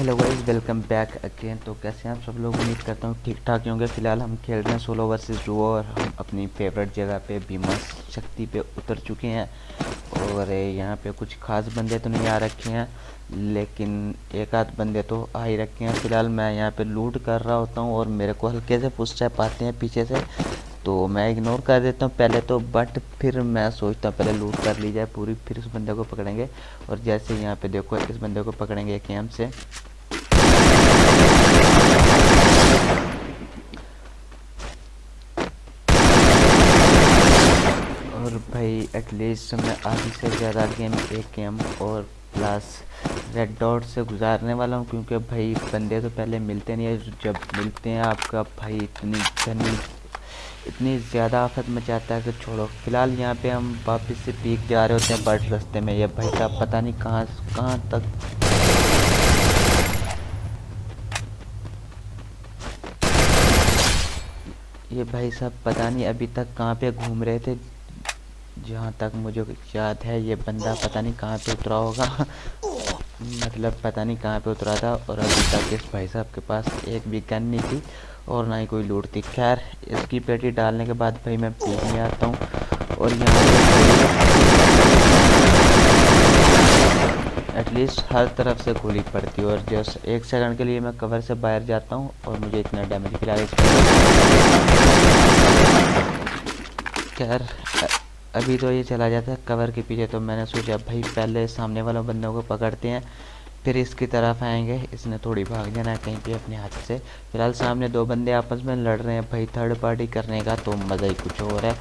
Hello guys welcome back again तो कैसे हैं आप सब लोग? उम्मीद करता हूँ ठीक ठाक होंगे। फ़िलहाल हम खेल रहे हैं सोलो वर्सेस डुओ और हम अपनी फेवरेट जगह पे भीमा शक्ति पे उतर चुके हैं। और यहाँ पे कुछ खास बंदे तो नहीं आ रखे हैं, लेकिन एक आध बंदे तो आ ही रखे हैं। फ़िलहाल मैं यहाँ पे लूट कर रहा होता हूँ और मेरे को हल्के से पुश पाते हैं पीछे से तो मैं इग्नोर कर देता हूँ पहले तो। बट फिर मैं सोचता हूँ पहले लूट कर ली जाए पूरी, फिर उस बंदे को पकड़ेंगे। और जैसे यहाँ पे देखो, इस बंदे को पकड़ेंगे एक एम से और भाई एटलीस्ट मैं आधी से ज़्यादा गेम एक गेम और प्लस रेड डॉट से गुजारने वाला हूँ क्योंकि भाई बंदे तो पहले मिलते नहीं है। जब मिलते हैं आपका भाई इतनी घनी इतनी ज़्यादा आफत मचाता है कि छोड़ो। फ़िलहाल यहाँ पे हम वापस से पीक जा रहे होते हैं बट रस्ते में। ये भाई साहब पता नहीं कहाँ कहाँ तक। ये भाई साहब पता नहीं अभी तक कहाँ पे घूम रहे थे। जहाँ तक मुझे याद है, ये बंदा पता नहीं कहाँ पे उतरा होगा। मतलब पता नहीं कहाँ पे उतरा था और अभी तक इस भाई साहब के पास एक भी गन नहीं थी और ना ही कोई लूट थी। खैर, इसकी पेटी डालने के बाद भाई मैं पीने आता हूँ और यहाँ एटलीस्ट हर तरफ़ से गोली पड़ती है और जस्ट एक सेकंड के लिए मैं कवर से बाहर जाता हूँ और मुझे इतना डैमेज फ़िलहाल खैर अभी तो ये चला जाता है कवर के पीछे तो मैंने सोचा, भाई, पहले सामने वालों बंदों को पकड़ते हैं, फिर इसकी तरफ़ आएँगे। इसने थोड़ी भाग जाना है कहीं पे अपने हाथ से। फ़िलहाल सामने दो बंदे आपस में लड़ रहे हैं। भाई थर्ड पार्टी करने का तो मज़ा ही कुछ और है।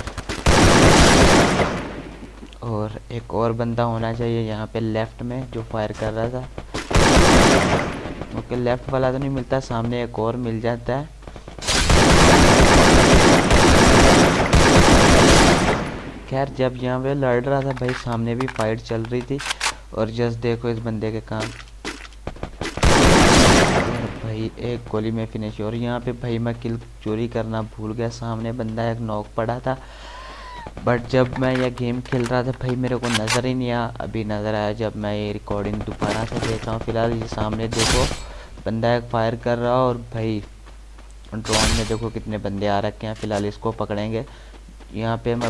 और एक और बंदा होना चाहिए यहाँ पे लेफ़्ट में, जो फायर कर रहा था। ओके लेफ़्ट वाला तो नहीं मिलता, सामने एक और मिल जाता है। खैर, जब यहाँ पे लड़ रहा था भाई, सामने भी फाइट चल रही थी। और जस्ट देखो इस बंदे के काम। भाई, एक गोली में फिनिश और यहाँ पे भाई, मैं किल चोरी करना भूल गया। सामने बंदा एक नॉक पड़ा था। बट जब मैं यह गेम खेल रहा था, भाई, मेरे को नज़र ही नहीं आया अभी नज़र आया जब मैं ये रिकॉर्डिंग दोबारा से देख रहा हूँ। फ़िलहाल ये सामने देखो, बंदा एक फायर कर रहा और भाई ड्रोन में देखो कितने बंदे आ रखे हैं। फ़िलहाल इसको पकड़ेंगे। यहाँ पे मैं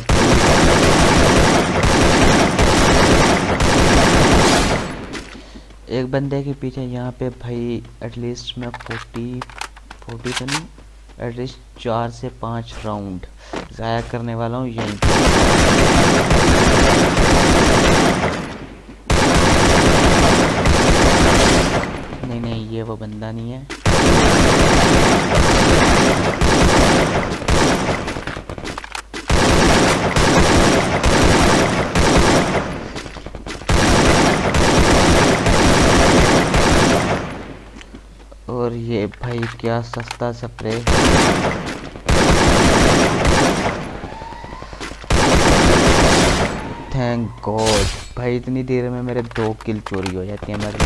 एक बंदे के पीछे यहाँ पे भाई एटलीस्ट मैं फोर्टी फोर्टी तो नहीं एटलीस्ट चार से पाँच राउंड ज़ाया करने वाला हूँ यहीं नहीं नहीं, ये वो बंदा नहीं है। और ये भाई क्या सस्ता स्प्रे थैंक गॉड भाई इतनी देर में मेरे दो किल चोरी हो जाती है, मेरे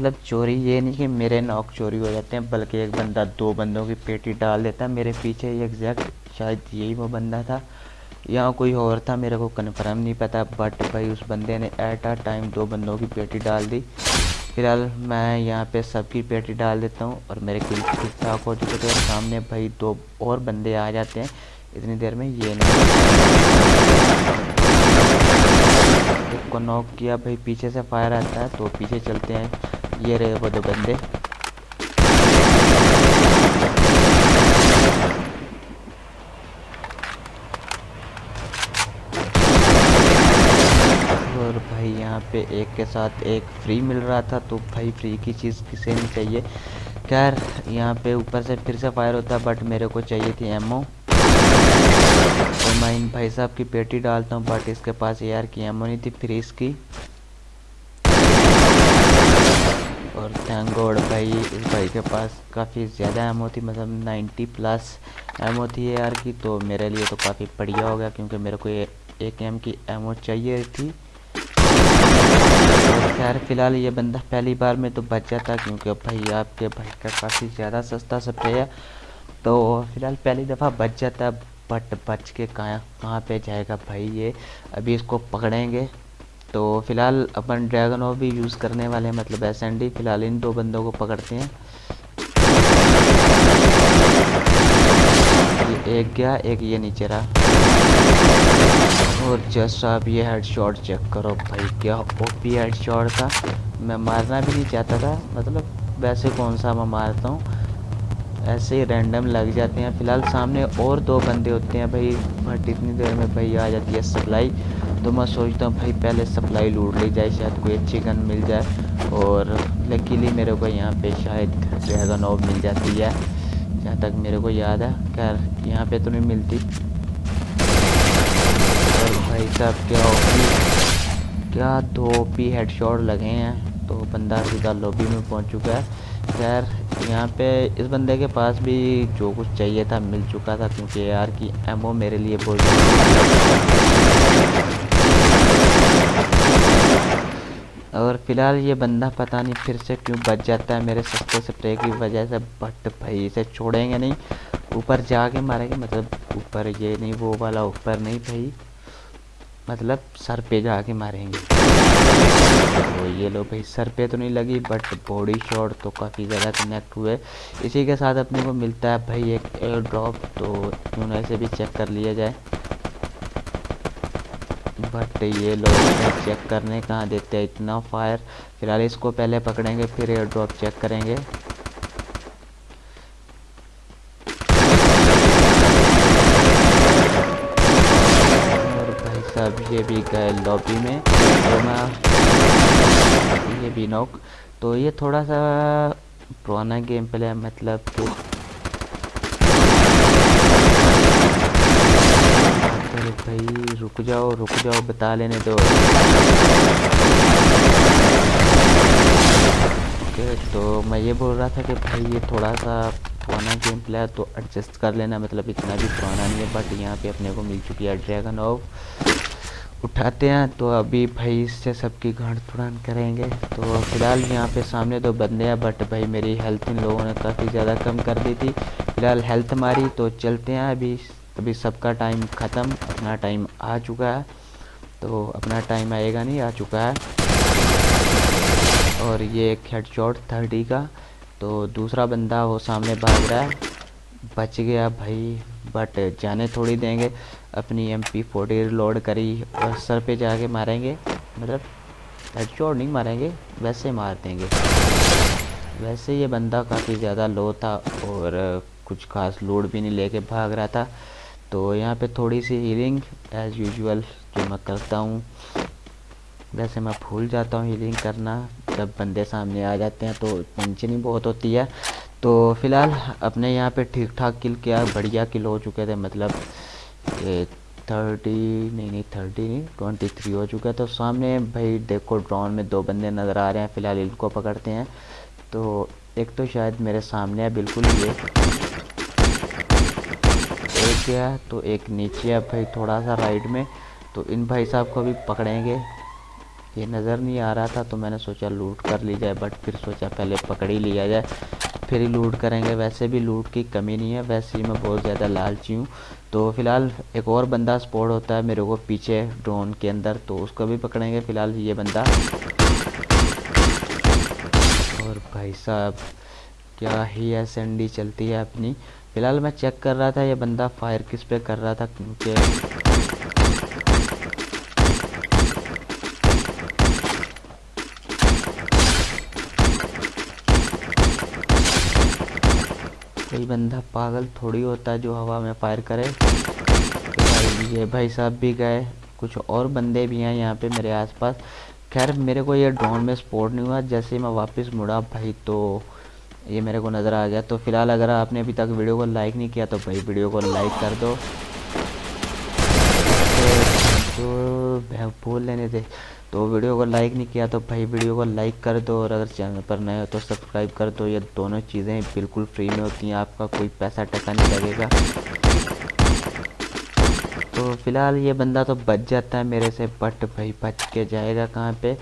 मतलब चोरी ये नहीं कि मेरे नॉक चोरी हो जाते हैं, बल्कि एक बंदा दो बंदों की पेटी डाल देता है मेरे पीछे एग्जैक्ट शायद यही वो बंदा था यहाँ कोई और था, मेरे को कन्फर्म नहीं पता बट भाई उस बंदे ने एट आ टाइम दो बंदों की पेटी डाल दी। फ़िलहाल मैं यहाँ पे सबकी पेटी डाल देता हूँ और मेरे किल ठाक हो चुके थे और सामने भाई दो और बंदे आ जाते हैं, इतनी देर में ये नहीं। एक को नॉक किया, भाई पीछे से फायर आता है तो पीछे चलते हैं। ये रहे वो दो बंदे और भाई यहाँ पे एक के साथ एक फ्री मिल रहा था तो भाई फ्री की चीज़ किसे नहीं चाहिए। खैर, यहाँ पे ऊपर से फिर से फायर होता बट मेरे को चाहिए थी एमओ तो मैं इन भाई साहब की पेटी डालता हूँ बट इसके पास यार की एमओ नहीं थी, फ्री इसकी और थैंक गॉड भाई, इस भाई के पास काफ़ी ज़्यादा एमओ थी मतलब 90 प्लस एमओ थी यार की तो मेरे लिए तो काफ़ी बढ़िया हो गया, क्योंकि मेरे को एक एम की एमओ चाहिए थी। खैर, फ़िलहाल ये बंदा पहली बार में तो बच जाता, क्योंकि भाई आपके भाई का काफ़ी ज़्यादा सस्ता स्प्रे है। तो फ़िलहाल पहली दफ़ा बच जाता बट बच के कहाँ कहाँ पे जाएगा भाई ये? अभी इसको पकड़ेंगे। तो फ़िलहाल अपन ड्रैगन ऑफ़ भी यूज़ करने वाले हैं मतलब एस एन डी फ़िलहाल इन दो बंदों को पकड़ते हैं। एक गया, एक ये नीचे रहा। और जस्ट आप ये हेड शॉट चेक करो भाई, क्या ओपी हेड शॉट था? मैं मारना भी नहीं चाहता था मतलब वैसे कौन सा मैं मारता हूँ? ऐसे ही रैंडम लग जाते हैं। फ़िलहाल सामने और दो बंदे होते हैं भाई, बट इतनी देर में भाई आ जाती है सप्लाई तो मैं सोचता हूँ, भाई पहले सप्लाई लूट ली जाए, शायद कोई अच्छी गन मिल जाए। और लकीली मेरे को यहाँ पे शायद ड्रैगन ऑफ़ मिल जाती है, जहाँ तक मेरे को याद है। खैर, यहाँ पे तो नहीं मिलती। और भाई साहब, क्या ओपी, क्या दो ओपी हेडशॉट लगे हैं तो बंदा सीधा लॉबी में पहुँच चुका है। खैर, यहाँ पे इस बंदे के पास भी जो कुछ चाहिए था, मिल चुका था, क्योंकि यार की एमओ मेरे लिए बहुत और फ़िलहाल ये बंदा पता नहीं फिर से क्यों बच जाता है मेरे सस्ते स्प्रे की वजह से बट भाई इसे छोड़ेंगे नहीं। ऊपर जाके मारेंगे मतलब ऊपर ये नहीं, वो वाला ऊपर नहीं भाई। मतलब सर पे जाके मारेंगे। तो ये लो भाई, सर पे तो नहीं लगी बट बॉडी शॉट तो काफ़ी ज़्यादा कनेक्ट हुए। इसी के साथ अपने को मिलता है भाई एक एयर ड्रॉप तो ना इसे भी चेक कर लिया जाए। बट ये लोग चेक करने कहाँ देते हैं? इतना फायर फ़िलहाल इसको पहले पकड़ेंगे, फिर एयर ड्रॉप चेक करेंगे। और भाई साहब, ये भी गए लॉबी में। ये भी नॉक तो ये थोड़ा सा पुराना गेम प्ले मतलब अरे भाई रुक जाओ रुक जाओ, बता लेने दो। ओके तो मैं ये बोल रहा था कि भाई ये थोड़ा सा पुराना गेम प्ले तो एडजस्ट कर लेना मतलब इतना भी पुराना नहीं है बट यहाँ पे अपने को मिल चुकी है ड्रैगन ऑफ़ उठाते हैं तो अभी भाई इससे सबकी गांड तुड़ान करेंगे। तो फ़िलहाल यहाँ पे सामने दो बंदे हैं बट भाई मेरी हेल्थ इन लोगों ने काफ़ी ज़्यादा कम कर दी थी। फ़िलहाल हेल्थ मारी तो चलते हैं अभी। अभी सबका टाइम ख़त्म, अपना टाइम आ चुका है। तो अपना टाइम आएगा नहीं, आ चुका है। और ये एक हेड शॉट थर्टी का। तो दूसरा बंदा वो सामने भाग रहा है। बच गया भाई बट जाने थोड़ी देंगे। अपनी एम पी फोर्टी लोड करी और सर पे जाके मारेंगे। मतलब हेड हेडशॉट नहीं मारेंगे, वैसे मार देंगे। वैसे ये बंदा काफ़ी ज़्यादा लो था और कुछ खास लोड भी नहीं लेके भाग रहा था। तो यहाँ पे थोड़ी सी हीलिंग एज़ यूजुअल जो मैं करता हूँ। वैसे मैं भूल जाता हूँ हीलिंग करना। जब बंदे सामने आ जाते हैं तो टेंशन बहुत होती है। तो फ़िलहाल अपने यहाँ पे ठीक ठाक किल किया। बढ़िया किल हो चुके थे। मतलब थर्टी नहीं नहीं थर्टी नहीं ट्वेंटी थ्री हो चुका है। तो सामने भाई देखो ड्रोन में दो बंदे नज़र आ रहे हैं। फ़िलहाल इनको पकड़ते हैं। तो एक तो शायद मेरे सामने है, बिल्कुल ये। गया तो एक नीचे है भाई थोड़ा सा राइट में तो इन भाई साहब को भी पकड़ेंगे। ये नज़र नहीं आ रहा था तो मैंने सोचा लूट कर ली जाए बट फिर सोचा पहले पकड़ ही लिया जाए। फिर ही लूट करेंगे, वैसे भी लूट की कमी नहीं है, वैसे ही मैं बहुत ज़्यादा लालची हूँ। तो फ़िलहाल एक और बंदा स्पॉट होता है मेरे को पीछे ड्रोन के अंदर तो उसको भी पकड़ेंगे फ़िलहाल ये बंदा। और भाई साहब क्या ही एस एन डी चलती है अपनी। फ़िलहाल मैं चेक कर रहा था, ये बंदा फायर किस पे कर रहा था, क्योंकि कोई बंदा पागल थोड़ी होता जो हवा में फायर करे। तो ये भाई साहब भी गए, कुछ और बंदे भी हैं यहाँ पे मेरे आसपास। खैर, मेरे को ये ड्रोन में स्पोर्ट नहीं हुआ, जैसे मैं वापस मुड़ा भाई तो ये मेरे को नज़र आ गया। तो फ़िलहाल अगर आपने अभी तक वीडियो को लाइक नहीं किया तो भाई वीडियो को लाइक कर दो। तो बोल लेने दे। तो वीडियो को लाइक नहीं किया तो भाई वीडियो को लाइक कर दो। और अगर चैनल पर नए हो तो सब्सक्राइब कर दो। ये दोनों चीज़ें बिल्कुल फ्री में होती हैं। आपका कोई पैसा टका नहीं लगेगा। तो फ़िलहाल ये बंदा तो बच जाता है मेरे से बट भाई बच के जाएगा कहाँ पे?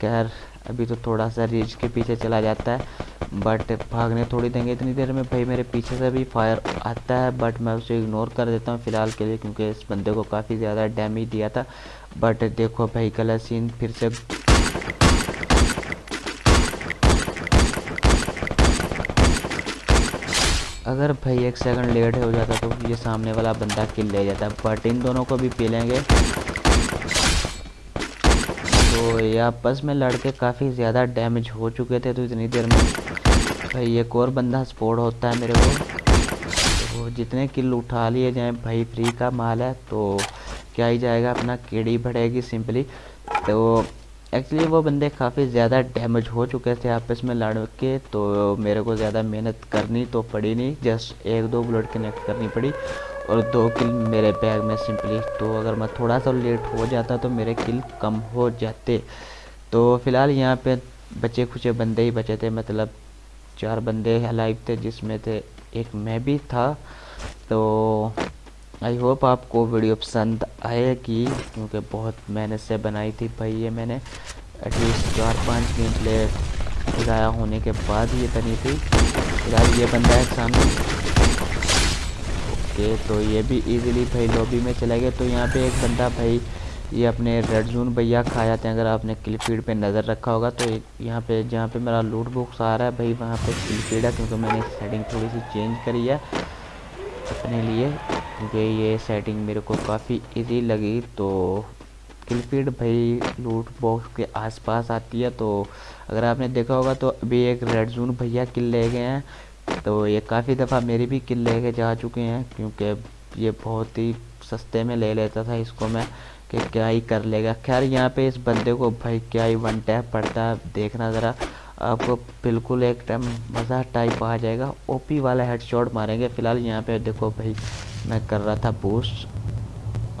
खैर अभी तो थोड़ा सा रीच के पीछे चला जाता है बट भागने थोड़ी देंगे इतनी देर में। भाई, मेरे पीछे से भी फायर आता है बट मैं उसे इग्नोर कर देता हूँ फ़िलहाल के लिए, क्योंकि इस बंदे को काफ़ी ज़्यादा डैमेज दिया था। बट देखो भाई कलर सीन फिर से। अगर भाई एक सेकंड लेट हो जाता तो ये सामने वाला बंदा किल ले जाता बट इन दोनों को भी पी लेंगे। तो ये आपस में लड़के काफ़ी ज़्यादा डैमेज हो चुके थे तो इतनी देर में। भाई, एक और बंदा स्पोर्ट होता है मेरे को। तो जितने किल उठा लिए जाए, भाई फ्री का माल है तो क्या ही जाएगा, अपना केड़ी बढ़ेगी सिंपली तो एक्चुअली वो बंदे काफ़ी ज़्यादा डैमेज हो चुके थे आपस में लड़ के तो मेरे को ज़्यादा मेहनत करनी तो पड़ी नहीं जस्ट एक दो बुलेट कनेक्ट करनी पड़ी। और दो किल मेरे बैग में सिंपली तो अगर मैं थोड़ा सा लेट हो जाता तो मेरे किल कम हो जाते। तो फ़िलहाल यहाँ पे बचे खुचे बंदे ही बचे थे मतलब चार बंदे लाइव थे, जिसमें थे एक मैं भी था। तो आई होप आपको वीडियो पसंद आएगी क्योंकि बहुत मेहनत से बनाई थी भाई ये मैंने। एटलीस्ट चार पाँच गेम प्ले ज़ाया होने के बाद ये बनी थी। फ़िलहाल ये बंदा है सामने। ओके तो ये भी इजीली भाई लॉबी में चला गया। तो यहाँ पे एक बंदा भाई, ये अपने रेड जोन भैया खा जाते हैं। अगर आपने क्लिप फ़ीड पे नज़र रखा होगा तो यहाँ पे, जहाँ पे मेरा लूट बुक्स आ रहा है भाई, वहाँ पे क्लिप फ़ीड है, क्योंकि मैंने सेटिंग थोड़ी सी चेंज करी है अपने लिए। क्योंकि ये सेटिंग मेरे को काफ़ी इजी लगी। तो किलफीड भाई लूट बॉक्स के आसपास आती है। तो अगर आपने देखा होगा तो अभी एक रेड जोन भैया किल ले गए हैं। तो ये काफ़ी दफ़ा मेरी भी किल ले के जा चुके हैं, क्योंकि ये बहुत ही सस्ते में ले लेता था इसको मैं, कि क्या ही कर लेगा। खैर, यहाँ पे इस बंदे को भाई क्या ही वन टैप पड़ता है, देखना ज़रा। आपको बिल्कुल एक टाइम मज़ा टाइप आ जाएगा। ओपी वाला हेडशॉट मारेंगे फ़िलहाल। यहाँ पे देखो भाई, मैं कर रहा था बूस्ट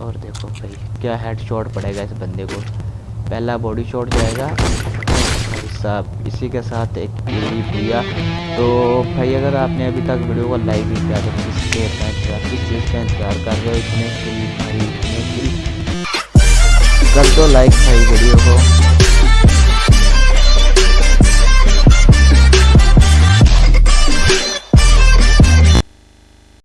और देखो भाई, क्या हेडशॉट पड़ेगा इस बंदे को। पहला बॉडी शॉट जाएगा। साहब, इसी के साथ एक भैया तो भाई, अगर आपने अभी तक वीडियो को लाइक नहीं किया तो किसके किस चीज़ का इंतज़ार कर रहे हो इतने भाई कर दो लाइक भाई वीडियो को